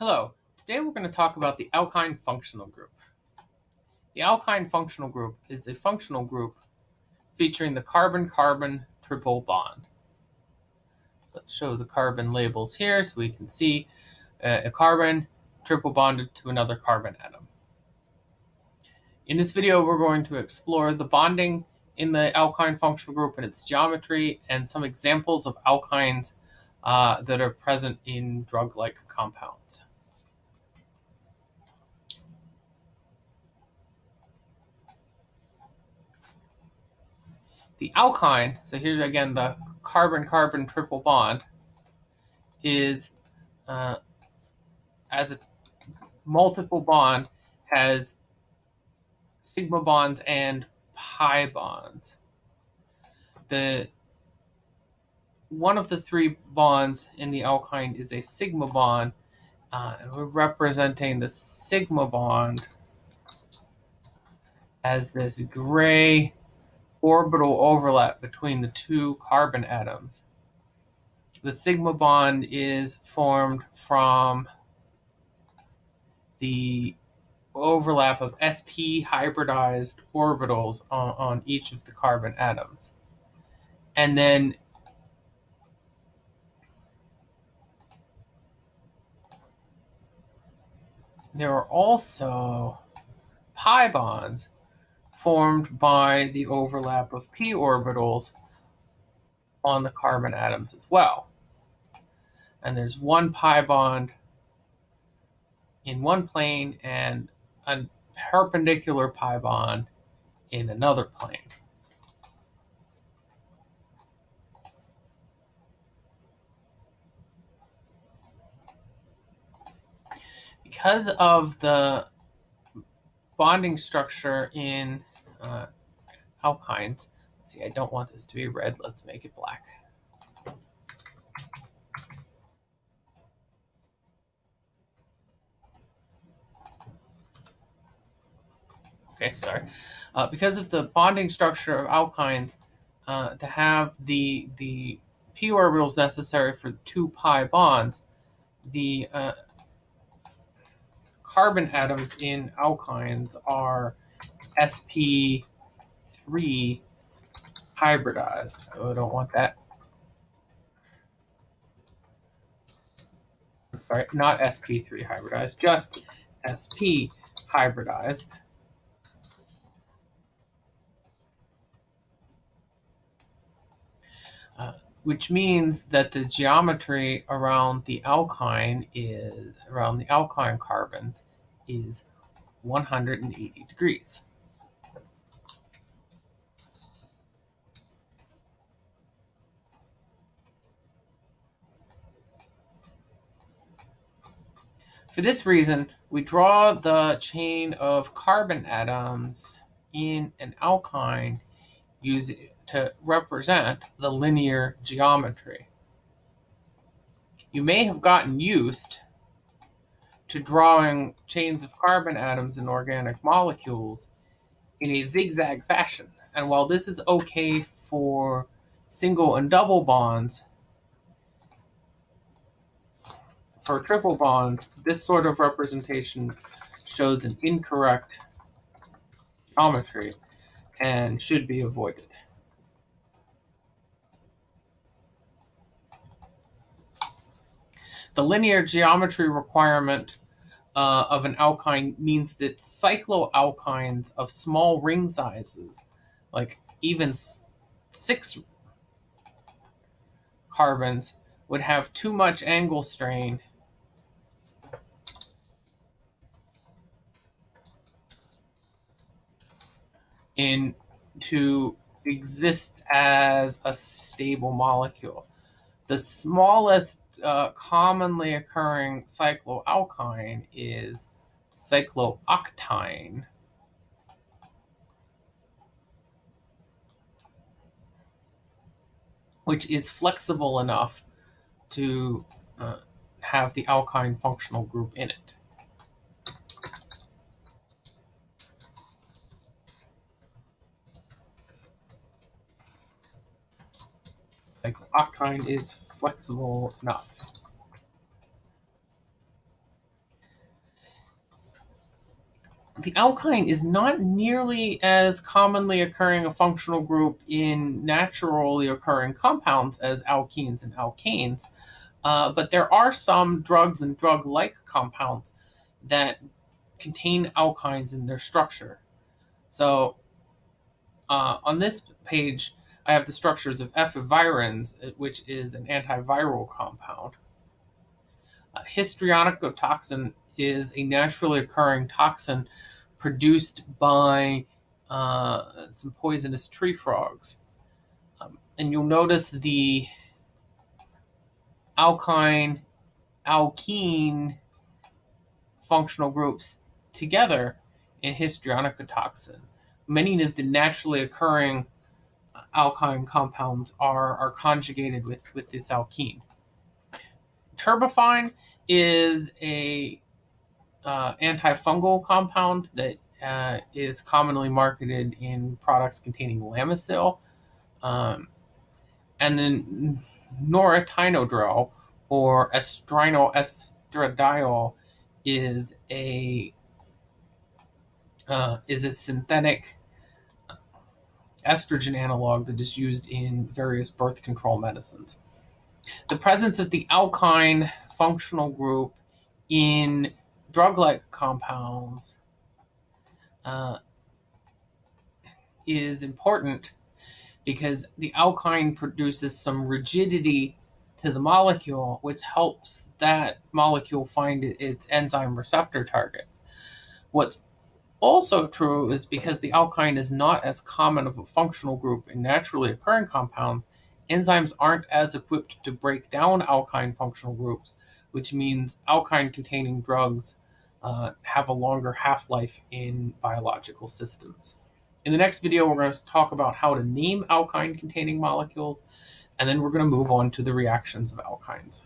Hello, today we're going to talk about the alkyne functional group. The alkyne functional group is a functional group featuring the carbon-carbon triple bond. Let's show the carbon labels here so we can see uh, a carbon triple bonded to another carbon atom. In this video, we're going to explore the bonding in the alkyne functional group and its geometry and some examples of alkynes uh, that are present in drug-like compounds. The alkyne, so here's again the carbon-carbon triple bond, is uh, as a multiple bond has sigma bonds and pi bonds. The one of the three bonds in the alkyne is a sigma bond, uh, and we're representing the sigma bond as this gray orbital overlap between the two carbon atoms. The sigma bond is formed from the overlap of sp hybridized orbitals on, on each of the carbon atoms. And then there are also pi bonds formed by the overlap of p orbitals on the carbon atoms as well. And there's one pi bond in one plane and a perpendicular pi bond in another plane. Because of the bonding structure in uh, alkynes, see, I don't want this to be red. Let's make it black. Okay, sorry. Uh, because of the bonding structure of alkynes, uh, to have the the p orbitals necessary for two pi bonds, the uh, carbon atoms in alkynes are sp3 hybridized. Oh, I don't want that. Sorry, not sp3 hybridized, just sp hybridized. Which means that the geometry around the alkyne is around the alkyne carbons is 180 degrees. For this reason, we draw the chain of carbon atoms in an alkyne using to represent the linear geometry. You may have gotten used to drawing chains of carbon atoms in organic molecules in a zigzag fashion. And while this is okay for single and double bonds, for triple bonds, this sort of representation shows an incorrect geometry and should be avoided. The linear geometry requirement uh, of an alkyne means that cycloalkynes of small ring sizes, like even six carbons, would have too much angle strain in to exist as a stable molecule. The smallest uh, commonly occurring cycloalkyne is cyclooctyne. which is flexible enough to uh, have the alkyne functional group in it. like Octane is flexible enough. The alkyne is not nearly as commonly occurring a functional group in naturally occurring compounds as alkenes and alkanes, uh, but there are some drugs and drug-like compounds that contain alkynes in their structure. So uh, on this page, I have the structures of efavirenz, which is an antiviral compound. Uh, histrionicotoxin is a naturally occurring toxin produced by uh, some poisonous tree frogs. Um, and you'll notice the alkyne, alkene functional groups together in histrionicotoxin. Many of the naturally occurring alkyne compounds are, are conjugated with, with this alkene. Terbinafine is a uh, antifungal compound that uh, is commonly marketed in products containing Lamisil. Um, and then norethynodrel or estradiol is a uh, is a synthetic estrogen analog that is used in various birth control medicines. The presence of the alkyne functional group in drug-like compounds uh, is important because the alkyne produces some rigidity to the molecule, which helps that molecule find its enzyme receptor targets. What's also true is because the alkyne is not as common of a functional group in naturally occurring compounds, enzymes aren't as equipped to break down alkyne functional groups, which means alkyne containing drugs uh, have a longer half-life in biological systems. In the next video, we're going to talk about how to name alkyne containing molecules, and then we're going to move on to the reactions of alkynes.